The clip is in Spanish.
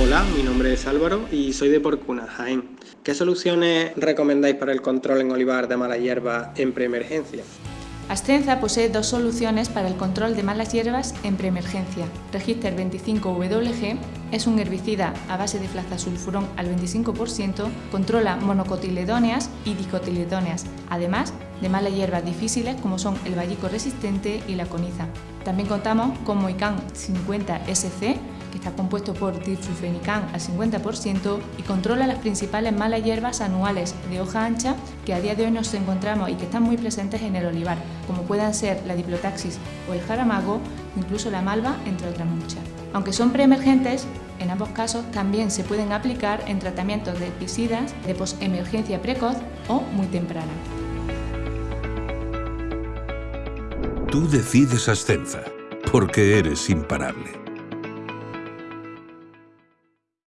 Hola, mi nombre es Álvaro y soy de Porcuna, Jaén. ¿Qué soluciones recomendáis para el control en olivar de mala hierba en preemergencia? Ascenza posee dos soluciones para el control de malas hierbas en preemergencia. Register 25WG es un herbicida a base de flazasulfurón al 25%, controla monocotiledóneas y dicotiledóneas, además de malas hierbas difíciles como son el vallico resistente y la coniza. También contamos con Moican 50 SC que está compuesto por diflufenican al 50% y controla las principales malas hierbas anuales de hoja ancha que a día de hoy nos encontramos y que están muy presentes en el olivar, como puedan ser la diplotaxis o el jaramago, incluso la malva, entre otras muchas. Aunque son preemergentes, en ambos casos también se pueden aplicar en tratamientos de herbicidas de posemergencia precoz o muy temprana. Tú decides Ascenza, porque eres imparable.